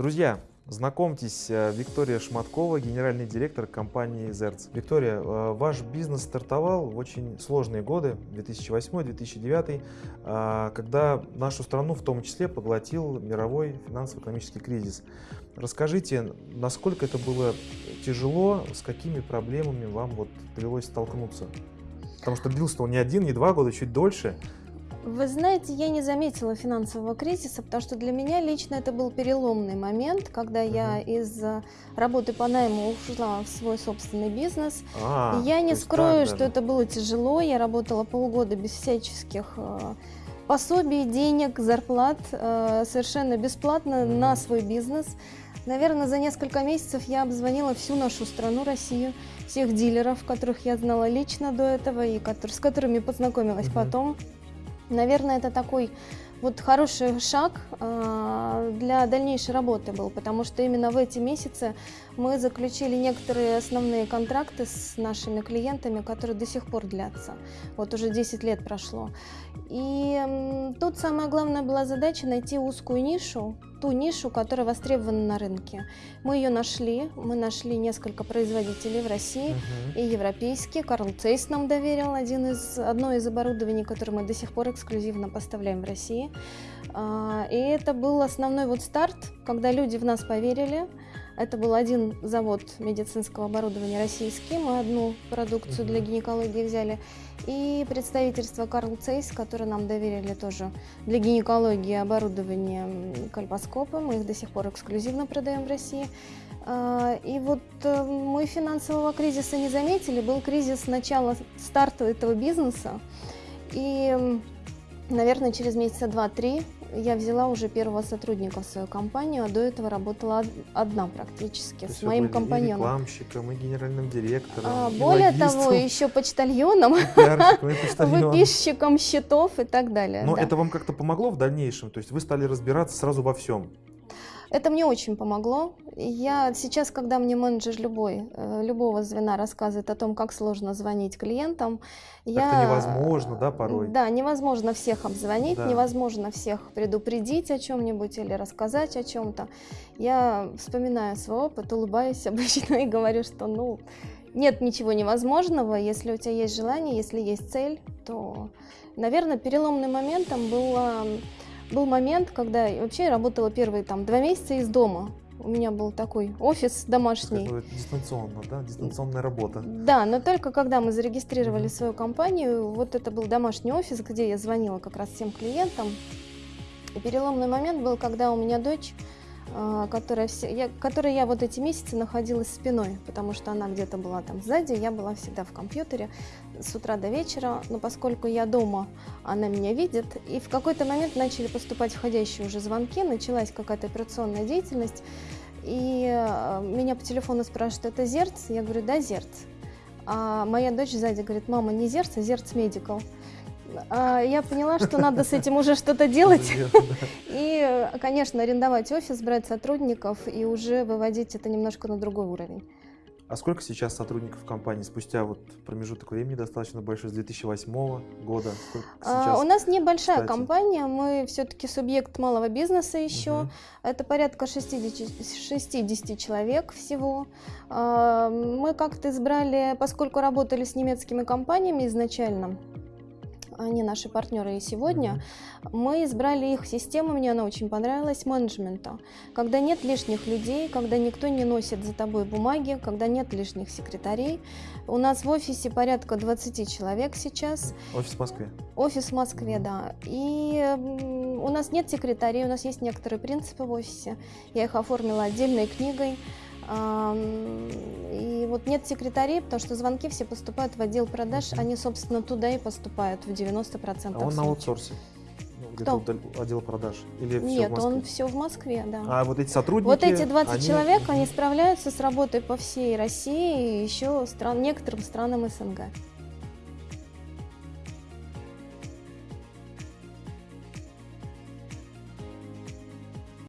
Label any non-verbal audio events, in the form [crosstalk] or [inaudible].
Друзья, знакомьтесь, э, Виктория Шматкова, генеральный директор компании Зерц. Виктория, э, ваш бизнес стартовал в очень сложные годы, 2008-2009, э, когда нашу страну в том числе поглотил мировой финансово-экономический кризис. Расскажите, насколько это было тяжело, с какими проблемами вам вот довелось столкнуться? Потому что длился он не один, не два года, чуть дольше. Вы знаете, я не заметила финансового кризиса, потому что для меня лично это был переломный момент, когда я из э, работы по найму ушла в свой собственный бизнес. А, я не скрою, что это было тяжело. Я работала полгода без всяческих э, пособий, денег, зарплат, э, совершенно бесплатно mm на свой бизнес. Наверное, за несколько месяцев я обзвонила всю нашу страну, Россию, всех дилеров, которых я знала лично до этого и с которыми познакомилась mm потом. Наверное, это такой вот хороший шаг э, для дальнейшей работы был, потому что именно в эти месяцы мы заключили некоторые основные контракты с нашими клиентами, которые до сих пор длятся. Вот уже 10 лет прошло. И тут самая главная была задача найти узкую нишу, ту нишу, которая востребована на рынке. Мы ее нашли, мы нашли несколько производителей в России -huh. и европейские. Карл Цейс нам доверил один из, одно из оборудований, которое мы до сих пор эксклюзивно поставляем в России. А, и это был основной вот старт, когда люди в нас поверили, это был один завод медицинского оборудования российский, мы одну продукцию для гинекологии взяли, и представительство Карл Цейс, которое нам доверили тоже для гинекологии оборудование кальпоскопы, мы их до сих пор эксклюзивно продаем в России. А, и вот э, мы финансового кризиса не заметили, был кризис начала старта этого бизнеса, и, наверное, через месяца два-три я взяла уже первого сотрудника в свою компанию, а до этого работала одна практически То с моим компаньоном. И рекламщиком, и генеральным директором. А, и более логистом, того, еще [laughs] почтальоном, выписчиком счетов и так далее. Но да. это вам как-то помогло в дальнейшем? То есть вы стали разбираться сразу во всем? Это мне очень помогло. Я сейчас, когда мне менеджер любой, э, любого звена рассказывает о том, как сложно звонить клиентам, я... Это невозможно, да, порой? Да, невозможно всех обзвонить, да. невозможно всех предупредить о чем-нибудь или рассказать о чем-то. Я вспоминаю свой опыт, улыбаюсь [laughs] обычно и говорю, что, ну, нет ничего невозможного, если у тебя есть желание, если есть цель, то, наверное, переломным моментом было был момент, когда вообще я работала первые там два месяца из дома. У меня был такой офис домашний. Это дистанционно, да? Дистанционная работа. Да, но только когда мы зарегистрировали mm -hmm. свою компанию, вот это был домашний офис, где я звонила как раз всем клиентам. И переломный момент был, когда у меня дочь которая, все, я, которой я вот эти месяцы находилась спиной, потому что она где-то была там сзади, я была всегда в компьютере с утра до вечера, но поскольку я дома, она меня видит, и в какой-то момент начали поступать входящие уже звонки, началась какая-то операционная деятельность, и э, меня по телефону спрашивают, это Зерц? Я говорю, да, Зерц. А моя дочь сзади говорит, мама, не Зерц, а Зерц Медикал. А, я поняла, что надо с этим уже что-то делать. [laughs] И, конечно, арендовать офис, брать сотрудников и уже выводить это немножко на другой уровень. А сколько сейчас сотрудников компании спустя вот промежуток времени достаточно большой, с 2008 года? А, у нас небольшая кстати? компания, мы все-таки субъект малого бизнеса еще. Угу. Это порядка 60, 60 человек всего. А, мы как-то избрали, поскольку работали с немецкими компаниями изначально, они наши партнеры и сегодня, мы избрали их систему, мне она очень понравилась, менеджмента. Когда нет лишних людей, когда никто не носит за тобой бумаги, когда нет лишних секретарей. У нас в офисе порядка 20 человек сейчас. Офис в Москве? Офис в Москве, да. И у нас нет секретарей, у нас есть некоторые принципы в офисе. Я их оформила отдельной книгой. И вот нет секретарей, потому что звонки все поступают в отдел продаж, они, собственно, туда и поступают в 90% А он на аутсорсе? Ну, где-то отдел продаж? Или Нет, все он все в Москве, да. А вот эти сотрудники? Вот эти 20 они... человек, они справляются с работой по всей России и еще стран, некоторым странам СНГ.